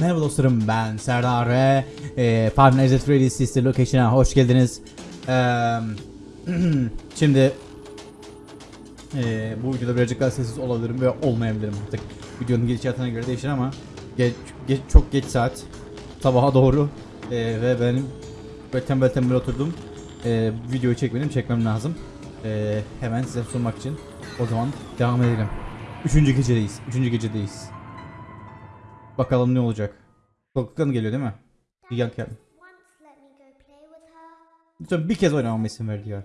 Merhaba dostlarım ben Serdar ve e, Nights at Freddy's Sister Location'a hoş geldiniz. Eee, şimdi e, bu videoda birazcık daha sessiz olabilirim ve olmayabilirim artık. Videonun gidişatına göre değişir ama geç, geç, çok geç saat sabaha doğru e, ve benim böyle tembel tembel oturdum. E, videoyu çekmedim çekmem lazım. E, hemen size sunmak için o zaman devam edelim. Üçüncü gecedeyiz. Üçüncü gecedeyiz. Bakalım ne olacak. Kulaklıktan geliyor değil mi? Gel. Lütfen bir kez oynamama izin ver diyor.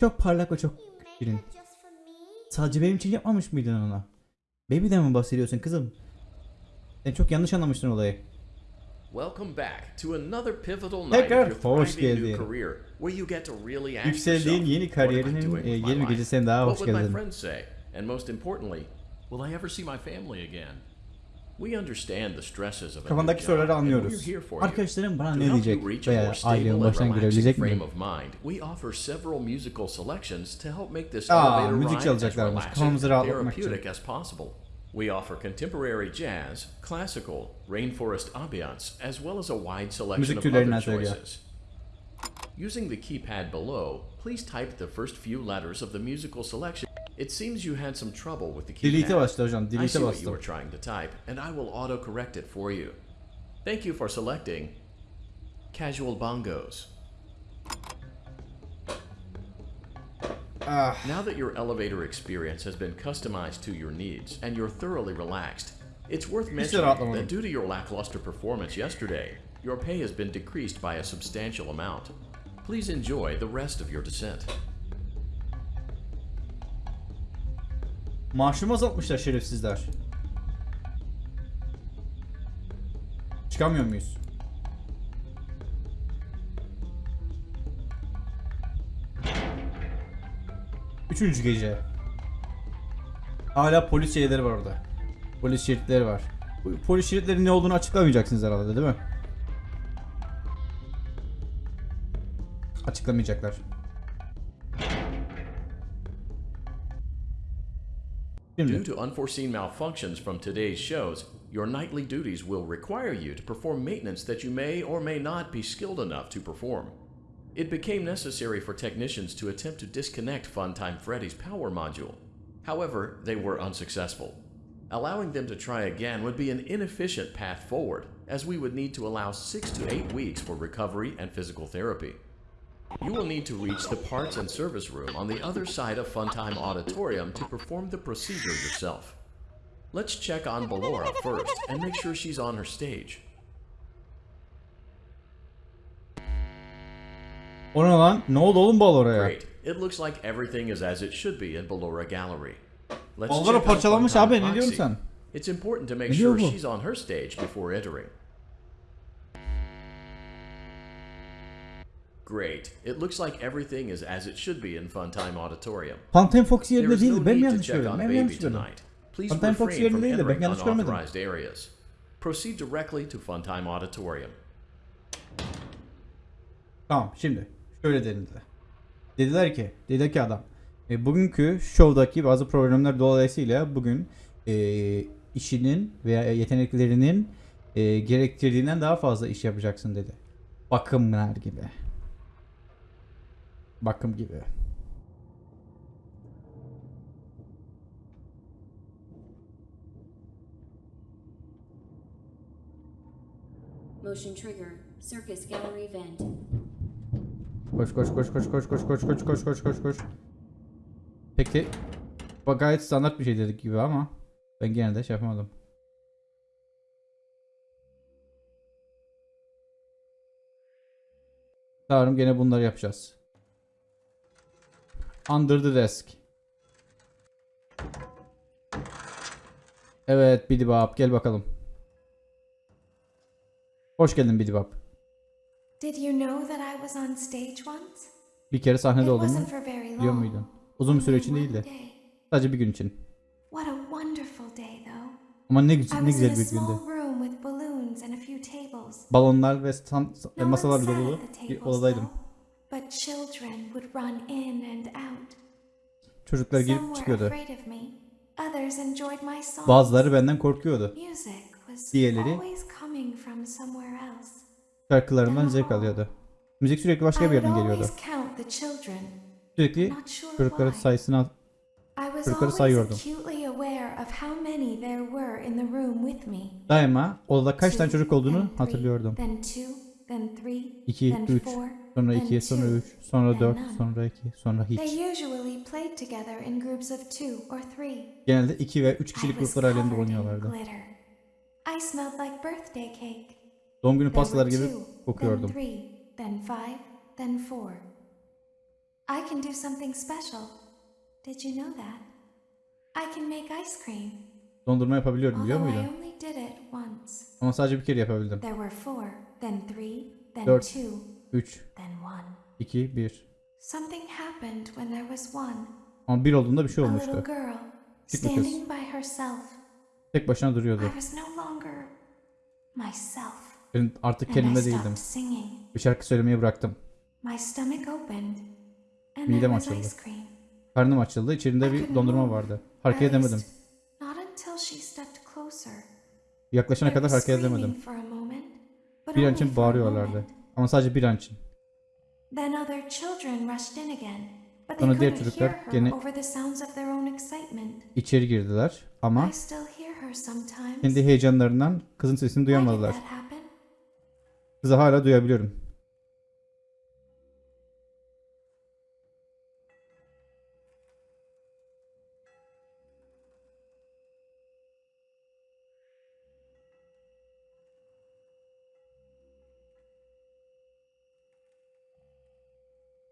Çok parlak ve çok şirin. Sadece benim için yapmamış mıydın ona? Baby'den mi bahsediyorsun kızım? Sen çok yanlış anlamıştın olayı. Welcome back to another pivotal night Tekrar hoş geldin. really Yükseldiğin yeni kariyerinin e, yeni gecesine daha hoş geldin. And most importantly, will I ever see my family again? We understand the stresses of Kafandaki soruları anlıyoruz. here for you. Arkadaşlarım bana To ne diyecek you reach a veya and baştan girebilecek frame mi? of mind, we offer several musical selections to help make this Aa, elevator müzik çalacaklarmış. Kafamızı rahatlatmak için. therapeutic as possible. We offer contemporary jazz, classical, rainforest ambiance, as well as a wide selection of other choices. Using the keypad below, please type the first few letters of the musical selection. It seems you had some trouble with the bastı hocam. I see what you were trying to type, and I will auto-correct it for you. Thank you for selecting Casual Bongos. Ah, Now that your elevator experience has been customized to your needs and you're thoroughly relaxed, it's worth mentioning that due to your lackluster performance yesterday, your pay has been decreased by a substantial amount. Please enjoy the rest of your descent. Maaşımı azaltmışlar şerefsizler. Çıkamıyor muyuz? Üçüncü gece. Hala polis şeyleri var orada. Polis şeritleri var. Bu polis şeritlerinin ne olduğunu açıklamayacaksınız herhalde değil mi? Açıklamayacaklar. Due to unforeseen malfunctions from today's shows, your nightly duties will require you to perform maintenance that you may or may not be skilled enough to perform. It became necessary for technicians to attempt to disconnect Funtime Freddy's power module. However, they were unsuccessful. Allowing them to try again would be an inefficient path forward, as we would need to allow six to eight weeks for recovery and physical therapy. You will need to reach the parts and service room on the other side of Funtime Auditorium to perform the procedure yourself. Let's check on Ballora first and make sure she's on her stage. O ne lan? Ne oldu oğlum bal? Great. It looks like everything is as it should be in Ballora Gallery. Let's Ballora check on parçalanmış Funtime abi, ne diyorsun sen? It's important to make sure she's on her stage before entering. Great. It looks like everything is as it should be in Funtime Auditorium. Phantom Fox yerinde değildi. no Ben mi yanlış on Ben mi yanlış. Please Funtime Fox yerinde değildi, ben yanlış görmedim. areas. Proceed directly to Funtime Auditorium. Tamam şimdi şöyle denildi. Dediler ki, dedi ki adam. E, bugünkü şovdaki bazı problemler dolayısıyla bugün e, işinin veya yeteneklerinin e, gerektirdiğinden daha fazla iş yapacaksın dedi. Bakımlar gibi. Bakım gibi. Motion trigger. Circus gallery vent. Koş koş koş koş koş koş koş koş koş koş koş koş. Peki bu gayet standart bir şey dedik gibi ama ben gene de şey yapamadım. Sanırım gene bunları yapacağız. Under the desk. Evet Bidibap gel bakalım. Hoş geldin Bidibap. Did you know that I was on stage once? Bir kere sahnede very biliyor muydun? Uzun bir süre için Only değil de. one day. Sadece bir gün için. What a wonderful day, though. Ama ne güzel, ne güzel bir gündü. Balonlar ve stand, masalar sat dolu at the bir odadaydım. but children would run in and out. Çocuklar girip çıkıyordu. Bazıları benden korkuyordu. Diğerleri şarkılarımdan zevk alıyordu. Müzik sürekli başka bir yerden geliyordu. Sürekli çocukların sayısını çocukları sayıyordum. Daima odada kaç tane çocuk olduğunu hatırlıyordum. 2, 3, sonra then 2, sonra two, 3, sonra then 4, none. sonra 2, sonra hiç. Genelde 2 ve 3 I kişilik gruplar halinde oynuyorlardı. Doğum günü were gibi kokuyordum. I can do something special. Did you know that? I can make ice cream. Dondurma yapabiliyorum biliyor muydun? only did it once. Ama sadece bir kere yapabildim. There were four, then three, then two, 3, then one. 2, 1. Something happened when there was one. Ama bir olduğunda bir şey olmuştu. Küçük bir kız. Tek başına duruyordu. Ben artık kendimde değildim. Bir şarkı söylemeyi bıraktım. Midem açıldı. Karnım açıldı. içerinde bir dondurma vardı. Hareket edemedim. Yaklaşana kadar hareket edemedim. Bir an için bağırıyorlardı. Ama sadece bir an için. Then other children rushed in again, but they Sonra diğer çocuklar gene-. İçeri girdiler. Ama kendi heyecanlarından kızın sesini duyamadılar. Kızı hala duyabiliyorum.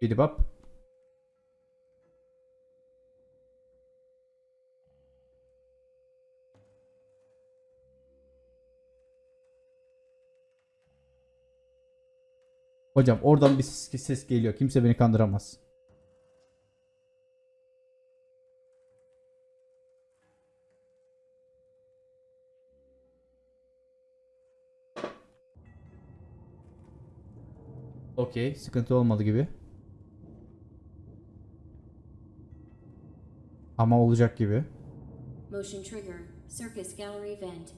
Bidibap. Hocam oradan bir ses, ses geliyor. Kimse beni kandıramaz. Okey. Sıkıntı olmadı gibi. Ama olacak gibi. Motion trigger. Circus gallery vent.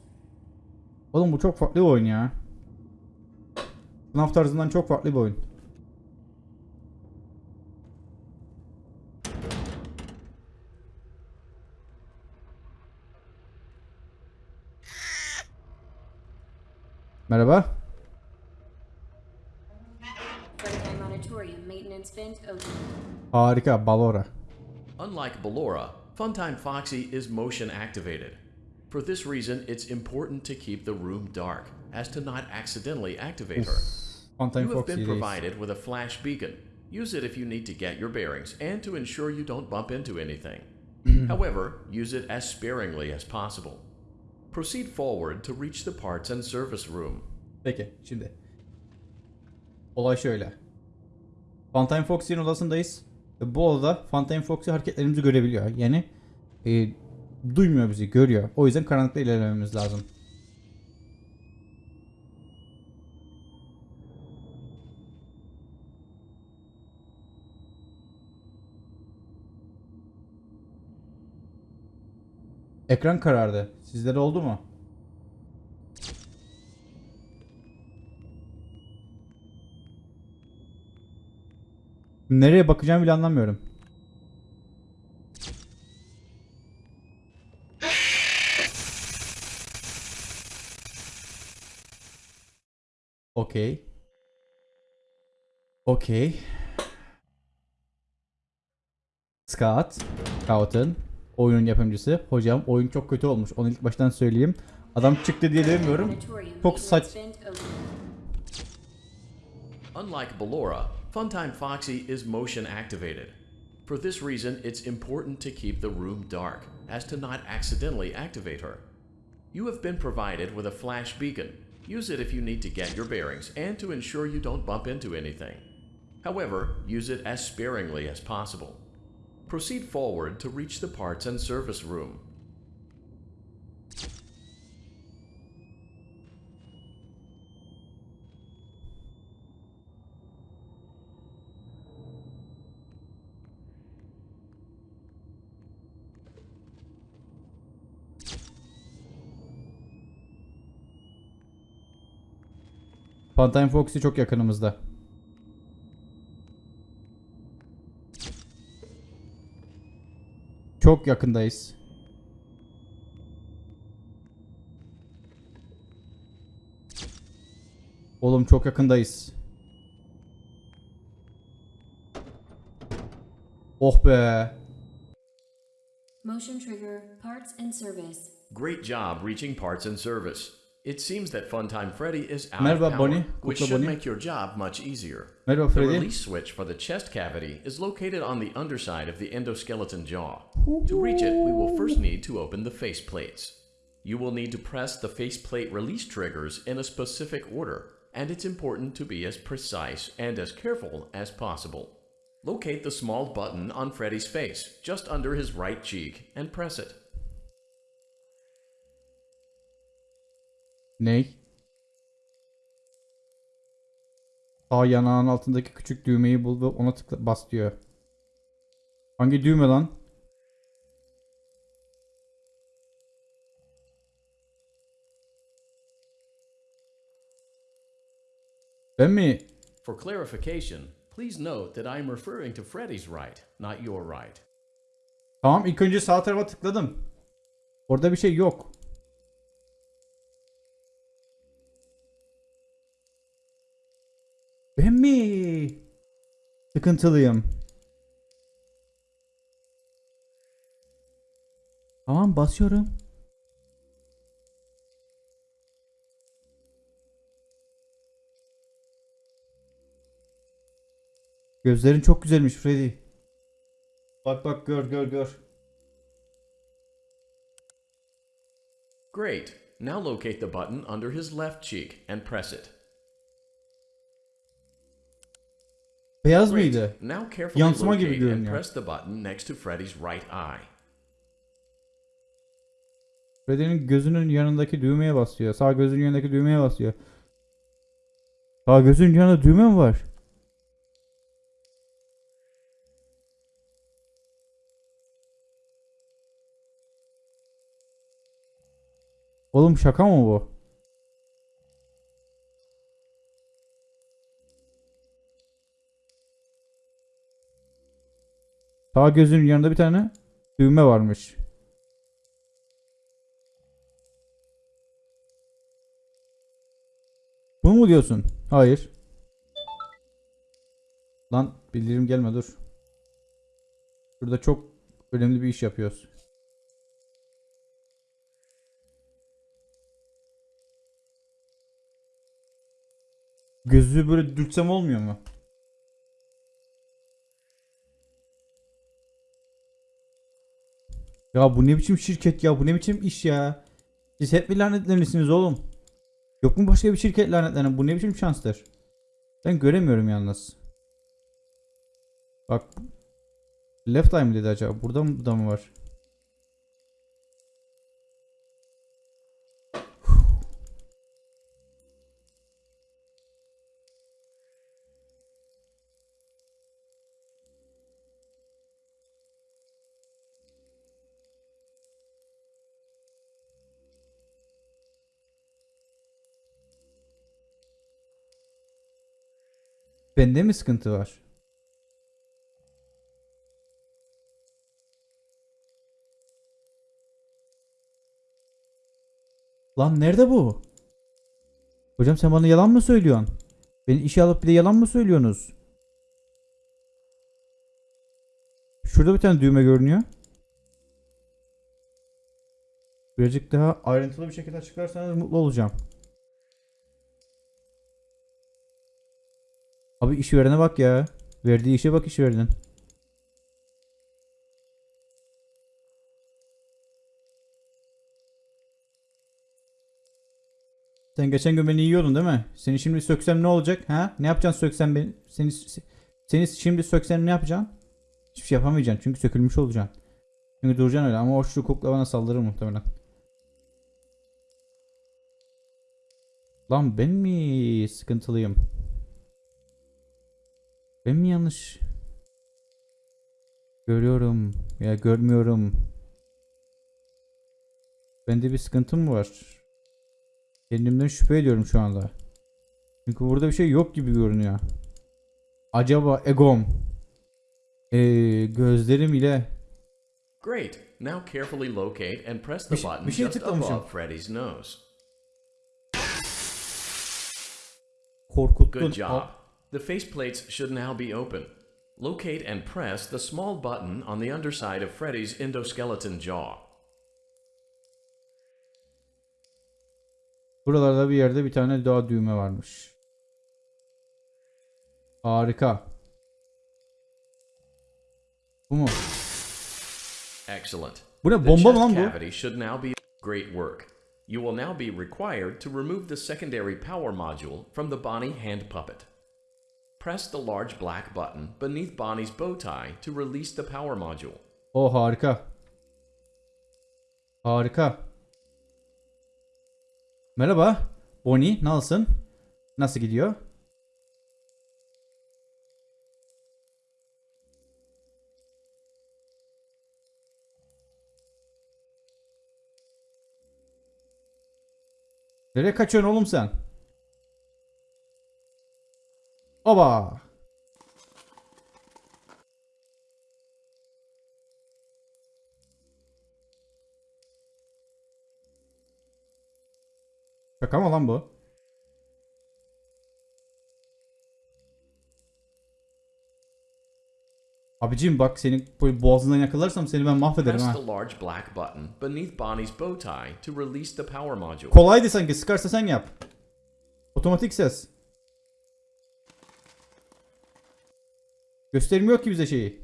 Oğlum bu çok farklı bir oyun ya. FNAF tarzından çok farklı bir oyun. Merhaba. Harika. Balora. Unlike Ballora, Funtime Foxy is motion activated. For this reason, it's important to keep the room dark, as to not accidentally activate her. Funtime You have Foxy been provided with a flash beacon. Use it if you need to get your bearings and to ensure you don't bump into anything. Mm-hmm. However, use it as sparingly as possible. Proceed forward to reach the parts and service room. Peki şimdi. Olay şöyle. Funtime Foxy'nin odasındayız. Ve bu odada Funtime Foxy hareketlerimizi görebiliyor. Yani e, duymuyor bizi, görüyor. O yüzden karanlıkta ilerlememiz lazım. Ekran karardı. Sizlere oldu mu? Nereye bakacağımı bile anlamıyorum. Okey. Okey. Scott. Scott'ın oyunun yapımcısı. Hocam oyun çok kötü olmuş. Onu ilk baştan söyleyeyim. Adam çıktı diye demiyorum. Çok saç... Unlike Ballora, Funtime Foxy is motion activated. For this reason, it's important to keep the room dark, as to not accidentally activate her. You have been provided with a flash beacon. Use it if you need to get your bearings and to ensure you don't bump into anything. However, use it as sparingly as possible. Proceed forward to reach the parts and service room. Pantine Foxy çok yakınımızda. Çok yakındayız. Oğlum çok yakındayız. Oh be. Motion trigger, parts and service. Great job reaching parts and service. It seems that Funtime Freddy is out Merhaba of power, Bonnie. which Kutla should Bonnie. make your job much easier. Merhaba The Freddy. release switch for the chest cavity is located on the underside of the endoskeleton jaw. To reach it, we will first need to open the face plates. You will need to press the faceplate release triggers in a specific order, and it's important to be as precise and as careful as possible. Locate the small button on Freddy's face, just under his right cheek, and press it. Ney? Sağ yanağın altındaki küçük düğmeyi bul ve ona tıkla bas diyor. Hangi düğme lan? Ben mi? For clarification, please note that I am referring to Freddy's right, not your right. Tamam ilk önce sağ tarafa tıkladım. Orada bir şey yok. Ben mi? Sıkıntılıyım. Tamam basıyorum. Gözlerin çok güzelmiş Freddy. Bak bak gör gör gör. Great. Now locate the button under his left cheek and press it. Beyaz Great. mıydı? Now carefully Yansıma gibi locate and görünüyor. press the button next to Freddy's right eye. Freddy'nin gözünün yanındaki düğmeye basıyor. Sağ gözünün yanındaki düğmeye basıyor. Sağ gözünün yanında düğme mi var? Oğlum şaka mı bu? Sağ gözünün yanında bir tane düğme varmış. Bunu mu diyorsun? Hayır. Lan bildirim gelme dur. Burada çok önemli bir iş yapıyoruz. Gözü böyle dürtsem olmuyor mu? Ya bu ne biçim şirket ya? Bu ne biçim iş ya? Siz hep mi lanetlenisiniz oğlum? Yok mu başka bir şirket lanetlenen? Bu ne biçim şanstır? Ben göremiyorum yalnız. Bak. Left eye mi dedi acaba? Burada mı, da mı var? Bende mi sıkıntı var? Lan nerede bu? Hocam sen bana yalan mı söylüyorsun? Beni işe alıp bir de yalan mı söylüyorsunuz? Şurada bir tane düğme görünüyor. Birazcık daha ayrıntılı bir şekilde açıklarsanız mutlu olacağım. Abi işverene bak ya. Verdiği işe bak işverenin. Sen geçen gün beni yiyordun değil mi? Seni şimdi söksem ne olacak? Ha? Ne yapacaksın söksem beni? Seni seni şimdi söksem ne yapacaksın? Hiçbir şey yapamayacaksın çünkü sökülmüş olacaksın. Çünkü duracaksın öyle ama o şu kukla bana saldırır muhtemelen. Lan ben mi sıkıntılıyım? Ben mi yanlış? Görüyorum ya görmüyorum. Bende bir sıkıntım mı var? Kendimden şüphe ediyorum şu anda. Çünkü burada bir şey yok gibi görünüyor. Acaba egom. Ee, gözlerim ile Great. Now carefully locate and press the şey- button şeye just above Freddy's nose. korkuttun. Good job. The faceplates should now be open. Locate and press the small button on the underside of Freddy's endoskeleton jaw. Buralarda bir yerde bir tane daha düğme varmış. Harika. Bu mu? Excellent. Bu ne bomba mı lan bu? cavity should now be great work. You will now be required to remove the secondary power module from the Bonnie hand puppet. Press the large black button beneath Bonnie's bow tie to release the power module. O harika. Harika. Merhaba. Bonnie nasılsın? Nasıl gidiyor? Nereye kaçıyorsun oğlum sen? Oba. Şaka mı lan bu? Abicim bak senin boğazından yakalarsam seni ben mahvederim ha. Kolaydı sanki sıkarsa sen yap. Otomatik ses. Göstermiyor ki bize şeyi.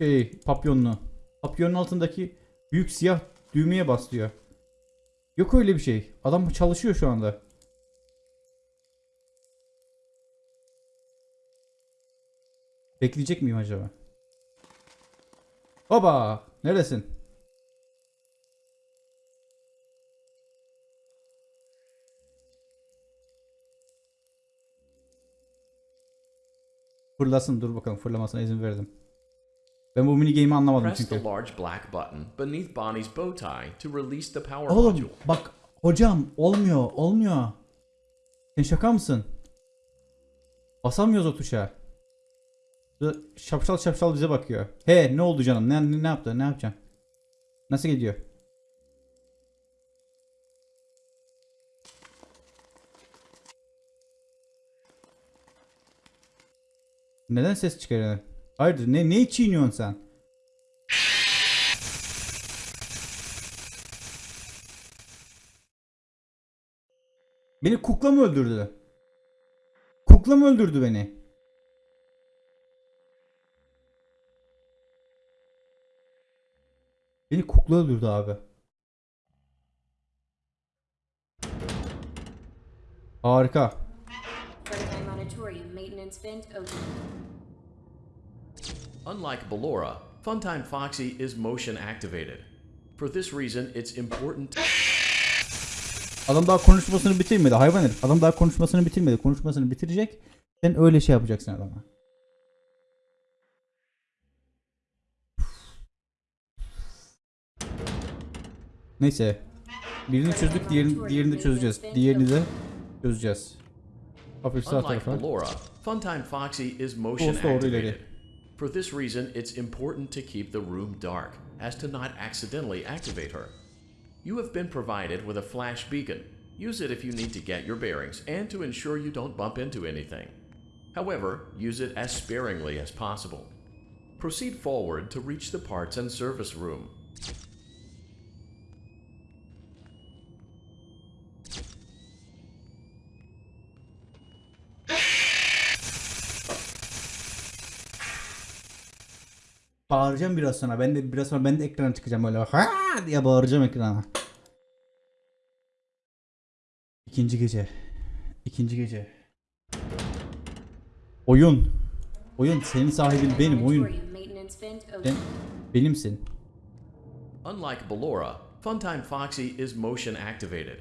Şey papyonunu. Papyonun altındaki büyük siyah düğmeye bas. Yok öyle bir şey. Adam çalışıyor şu anda. Bekleyecek miyim acaba? Baba, neredesin? Fırlasın dur bakalım fırlamasına izin verdim. Ben bu mini game'i anlamadım Press çünkü. large black button beneath Bonnie's bow tie to release the power Oğlum module. bak hocam olmuyor olmuyor. Sen şaka mısın? Basamıyoruz o tuşa. Şapşal şapşal bize bakıyor. He ne oldu canım? Ne, ne, ne yaptı? Ne yapacaksın? Nasıl gidiyor? Neden ses çıkarıyorsun? Hayırdır ne, ne çiğniyorsun sen? Beni kukla mı öldürdü? Kukla mı öldürdü beni? Beni kukla öldürdü abi. Harika. Freddy's Monitorium maintenance vent open. Unlike Ballora, Funtime Foxy is motion activated. For this reason, it's important Adam daha konuşmasını bitirmedi hayvan herif. Adam daha konuşmasını bitirmedi. Konuşmasını bitirecek. Sen öyle şey yapacaksın adama. Neyse. Birini çözdük, diğerini, diğerini de çözeceğiz. Diğerini de çözeceğiz. Hafif sağ Unlike tarafa. Funtime Foxy is motion activated. For this reason, it's important to keep the room dark, as to not accidentally activate her. You have been provided with a flash beacon. Use it if you need to get your bearings and to ensure you don't bump into anything. However, use it as sparingly as possible. Proceed forward to reach the parts and service room. Bağıracağım biraz sonra. Ben de biraz sonra ben de ekrana çıkacağım böyle ha diye bağıracağım ekrana. İkinci gece. İkinci gece. Oyun. Oyun senin sahibin benim oyun. Open. benimsin. Unlike Ballora, Funtime Foxy is motion activated.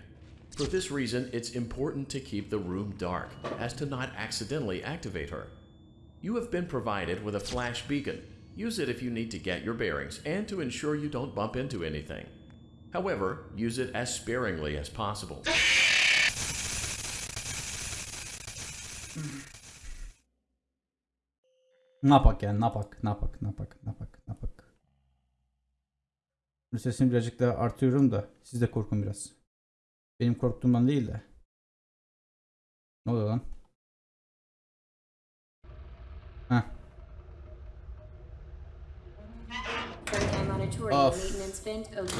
For this reason, it's important to keep the room dark, as to not accidentally activate her. You have been provided with a flash beacon. Use it if you need to get your bearings and to ensure you don't bump into anything. However, use it as sparingly as possible. Ne yapak yani ne yapak ne yapak ne yapak ne yapak ne yapak. Şimdi Sesini birazcık daha artıyorum da siz de korkun biraz. Benim korktuğumdan değil de. Ne oluyor lan? Current Emanatorium Of. maintenance vent open.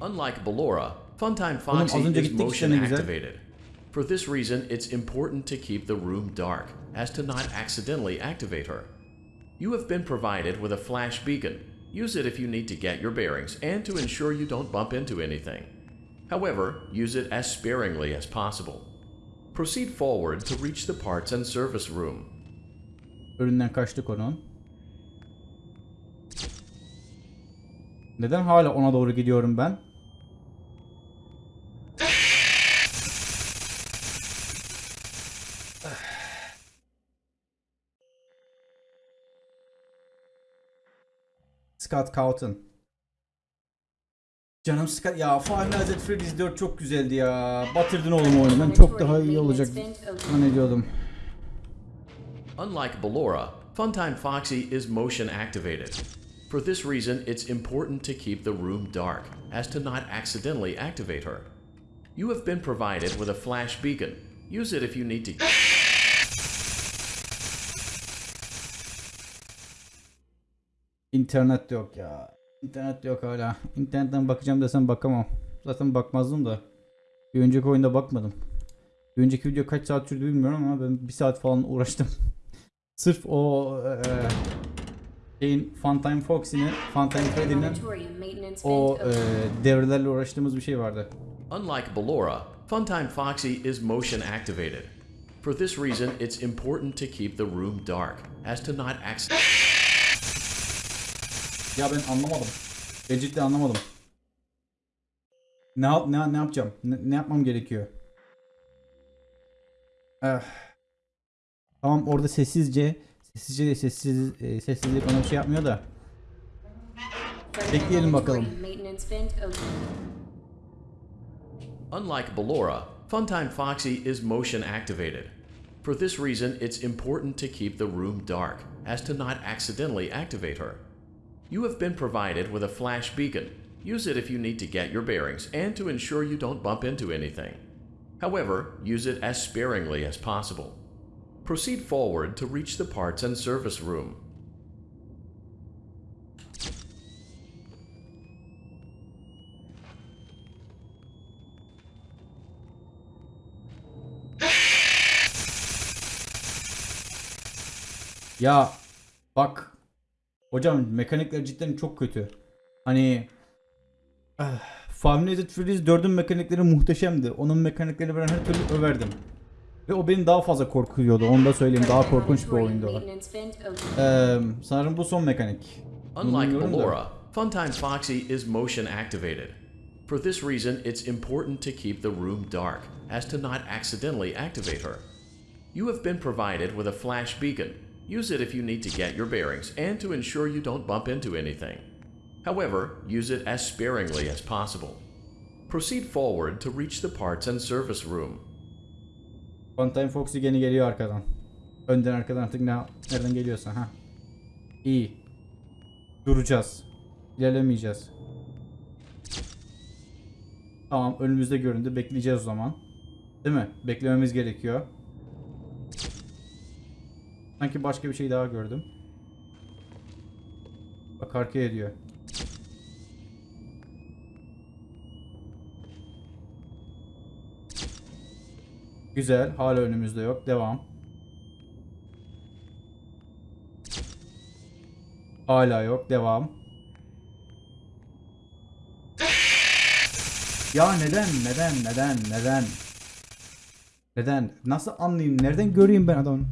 Unlike Ballora, Funtime Oğlum, Foxy is motion activated. For this reason, it's important to keep the room dark, as to not accidentally activate her. You have been provided with a flash beacon. Use it if you need to get your bearings and to ensure you don't bump into anything. However, use it as sparingly as possible. Proceed forward to reach the parts and service room. Önünden kaçtık onun. Neden hala ona doğru gidiyorum ben? Scott Cawthon. Canım Scott ya Five Nights at Freddy's 4 çok güzeldi ya. Batırdın oğlum oyunu. Ben çok daha iyi olacak. Zannediyordum. Unlike Ballora, Funtime Foxy is motion activated. For this reason, it's important to keep the room dark, as to not accidentally activate her. You have been provided with a flash beacon. Use it if you need to. İnternet yok ya. İnternet yok hala. İnternetten bakacağım desem bakamam. Zaten bakmazdım da. Bir önceki oyunda bakmadım. Bir önceki video kaç saat sürdü bilmiyorum ama ben bir saat falan uğraştım. Sırf o eee şeyin Funtime Foxy'nin, Funtime Freddy'nin o eee devrelerle uğraştığımız bir şey vardı. Unlike Ballora, Funtime Foxy is motion activated. For this reason, it's important to keep the room dark, as to not accidentally. Ya ben anlamadım. Ben cidden anlamadım. Ne yap ne, ne yapacağım? Ne, ne yapmam gerekiyor? Eh. Tamam orada sessizce de sessiz e, sessizlik ona şey yapmıyor da. Bekleyelim bakalım. Unlike Ballora, Funtime Foxy is motion activated. For this reason, it's important to keep the room dark, as to not accidentally activate her. You have been provided with a flash beacon. Use it if you need to get your bearings and to ensure you don't bump into anything. However, use it as sparingly as possible. Proceed forward to reach the parts and service room. Ya bak hocam mekanikler cidden çok kötü. Hani ah, at Freddy's 4'ün mekanikleri muhteşemdi. Onun mekaniklerini ben her türlü överdim. Ve o beni daha fazla korkuyordu. Onu da söyleyeyim. Daha korkunç bir oyundu o. maintenance vent open. Eee sanırım bu son mekanik. Unlike. Ballora, Funtime Foxy is motion activated. For this reason, it's important to keep the room dark, as to not accidentally activate her. You have been provided with a flash beacon. Use it if you need to get your bearings and to ensure you don't bump into anything. However, use it as sparingly as possible. Proceed forward to reach the parts and service room. Funtime Foxy gene geliyor arkadan. Önden arkadan artık ne, nereden geliyorsa ha. İyi. Duracağız. İlerlemeyeceğiz. Tamam önümüzde göründü. Bekleyeceğiz o zaman. Değil mi? Beklememiz gerekiyor. Sanki başka bir şey daha gördüm. Bak arkaya diyor. Güzel. Hala önümüzde yok. Devam. Hala yok. Devam. Ya neden? Neden? Neden? Neden? Neden? Nasıl anlayayım? Nereden göreyim ben adamı?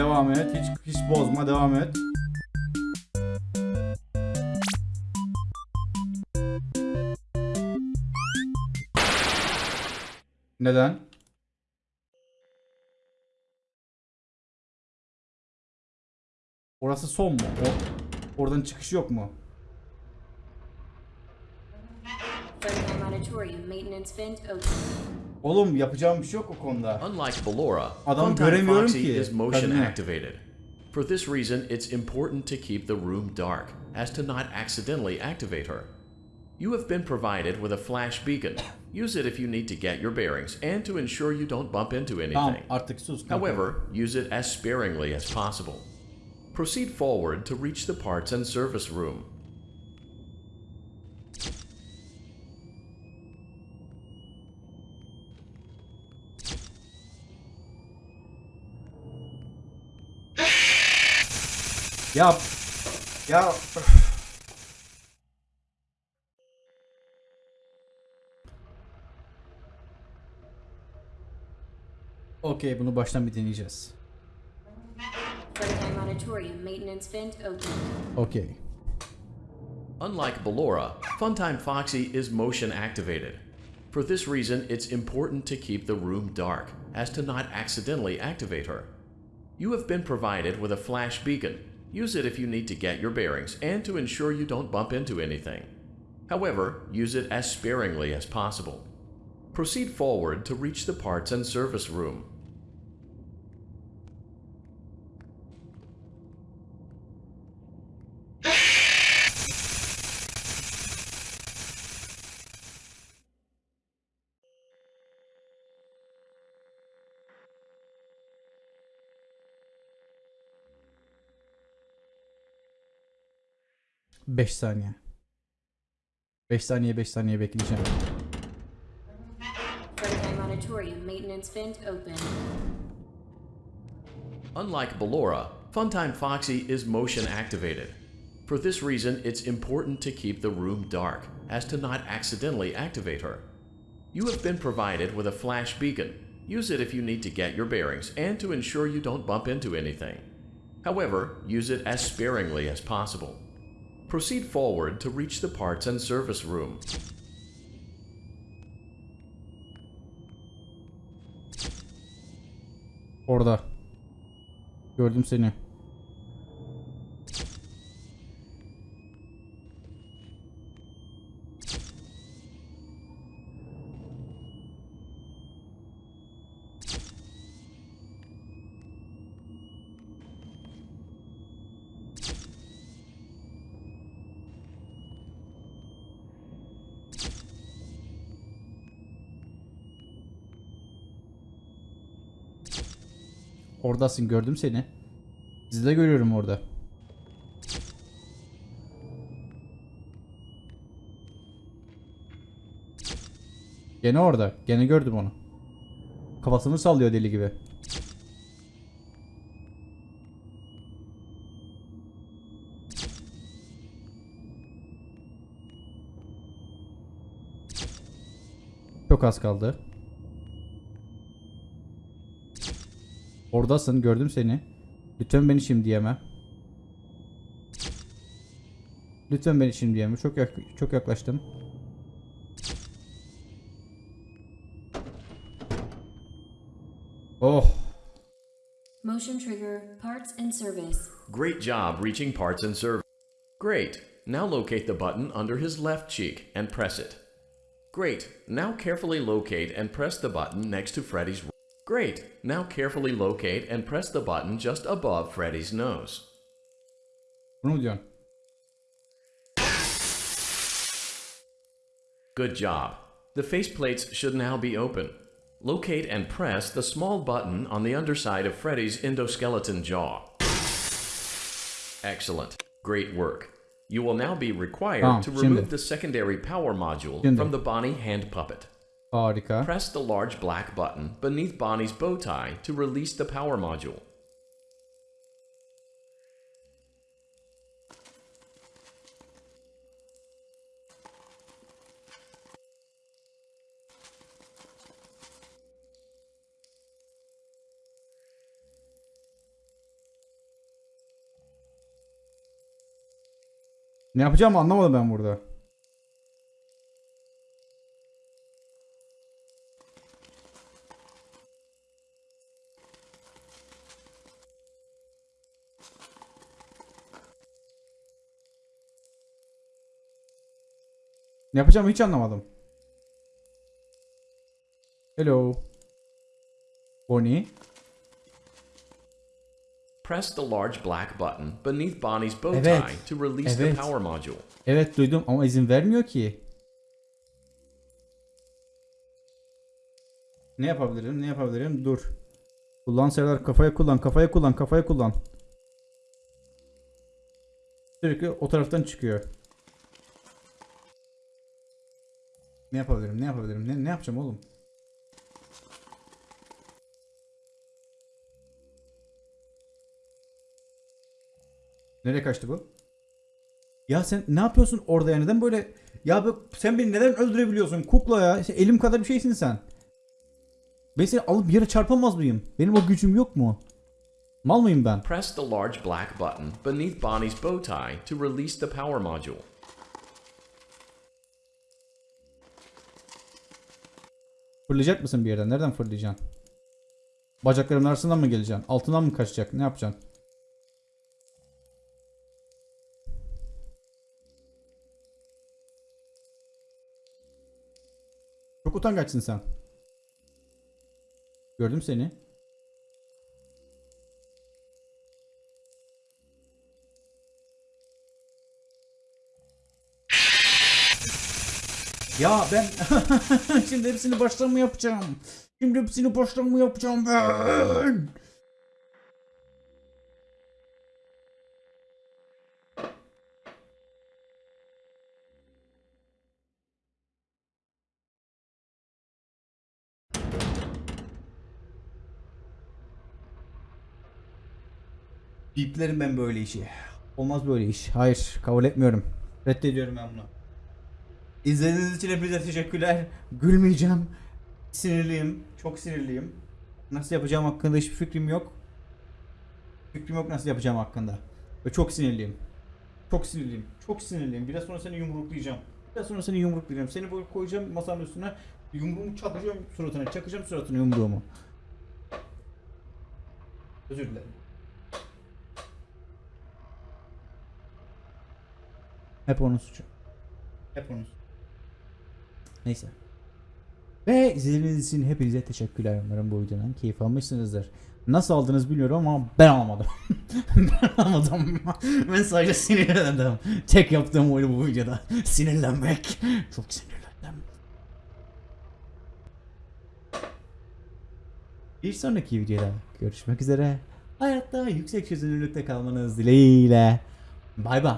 Devam et. Hiç hiç bozma. Devam et. Neden? Orası son mu? O, oradan çıkış yok mu? Friendly Monitorium maintenance vent open. Oğlum yapacağım bir şey yok o konuda. Unlike Ballora, Adam Funtime göremiyorum Foxy ki, is motion kadını. activated. For this reason, it's important to keep the room dark, as to not accidentally activate her. You have been provided with a flash beacon. Use it if you need to get your bearings and to ensure you don't bump into Tamam anything. artık sus. kanka. However, use it as sparingly as possible. Proceed forward to reach the parts and service room. Ya ya Okey bunu baştan bir deneyeceğiz. Friendly Monitorium maintenance vent open. Okey. Unlike Ballora, Funtime Foxy is motion activated. For this reason, it's important to keep the room dark, as to not accidentally activate her. You have been provided with a flash beacon. Use it if you need to get your bearings and to ensure you don't bump into anything. However, use it as sparingly as possible. Proceed forward to reach the parts and service room. Beş saniye. 5 saniye 5 saniye bekleyeceğim. Friendly Monitorium maintenance vent open. Unlike Ballora, Funtime Foxy is motion activated. For this reason, it's important to keep the room dark, as to not accidentally activate her. You have been provided with a flash beacon. Use it if you need to get your bearings and to ensure you don't bump into anything. However, use it as sparingly as possible. Proceed forward to reach the parts and service room. Orada. Gördüm seni. Oradasın gördüm seni. Sizi de görüyorum orada. Gene orada. Gene gördüm onu. Kafasını sallıyor deli gibi. Çok az kaldı. Oradasın gördüm seni. Lütfen beni şimdi yeme. Lütfen beni şimdi yeme. Çok yak çok yaklaştım. Oh. Motion trigger parts and service. Great job reaching parts and service. Great. Now locate the button under his left cheek and press it. Great. Now carefully locate and press the button next to Freddy's. Great. Now carefully locate and press the button just above Freddy's nose. Bunu mu diyorsun? Good job. The faceplates should now be open. Locate and press the small button on the underside of Freddy's endoskeleton jaw. Excellent. Great work. You will now be required Tamam, to şimdi. remove the secondary power module Şimdi. from the Bonnie hand puppet. Harika. Press the large black button beneath Bonnie's bow tie to release the power module. Ne yapacağımı anlamadım ben burada. Ne yapacağımı hiç anlamadım. Hello. Bonnie. Press the large black button beneath Bonnie's bow Evet. tie to release the Evet. power module. Evet duydum ama izin vermiyor ki. Ne yapabilirim? Ne yapabilirim? Dur. Kullan Serdar kafaya kullan, kafaya kullan, kafaya kullan. Sürekli o taraftan çıkıyor. Ne yapabilirim? Ne yapabilirim? Ne, ne yapacağım oğlum? Nereye kaçtı bu? Ya sen ne yapıyorsun orada ya? Neden böyle... Ya sen beni neden öldürebiliyorsun? Kukla ya. Sen elim kadar bir şeysin sen. Ben seni alıp yere çarpamaz mıyım? Benim o gücüm yok mu? Mal mıyım ben? Press the large black button beneath Bonnie's bow tie to release the power module. Fırlayacak mısın bir yerden? Nereden fırlayacaksın? Bacaklarımın arasından mı geleceksin? Altından mı kaçacak? Ne yapacaksın? Çok utangaçsın sen. Gördüm seni. Ya ben şimdi hepsini baştan mı yapacağım? Şimdi hepsini baştan mı yapacağım ben? Biplerim ben böyle işi. Olmaz böyle iş. Hayır kabul etmiyorum. Reddediyorum ben bunu. İzlediğiniz için hepinize teşekkürler. Gülmeyeceğim. Sinirliyim. Çok sinirliyim. Nasıl yapacağım hakkında hiçbir fikrim yok. Fikrim yok nasıl yapacağım hakkında. Ve çok sinirliyim. Çok sinirliyim. Çok sinirliyim. Biraz sonra seni yumruklayacağım. Biraz sonra seni yumruklayacağım. Seni böyle koyacağım masanın üstüne. Yumruğumu çakacağım suratına. Çakacağım suratına yumruğumu. Özür dilerim. Hep onun suçu. Hep onun suçu. Neyse. Ve izlediğiniz için hepinize teşekkürler. Umarım bu videodan keyif almışsınızdır. Nasıl aldınız bilmiyorum ama ben almadım. ben almadım. ben sadece sinirlendim. Tek yaptığım oydu bu videoda. Sinirlenmek. Çok sinirlendim. Bir sonraki videoda görüşmek üzere. Hayatta yüksek çözünürlükte kalmanız dileğiyle. Bay bay.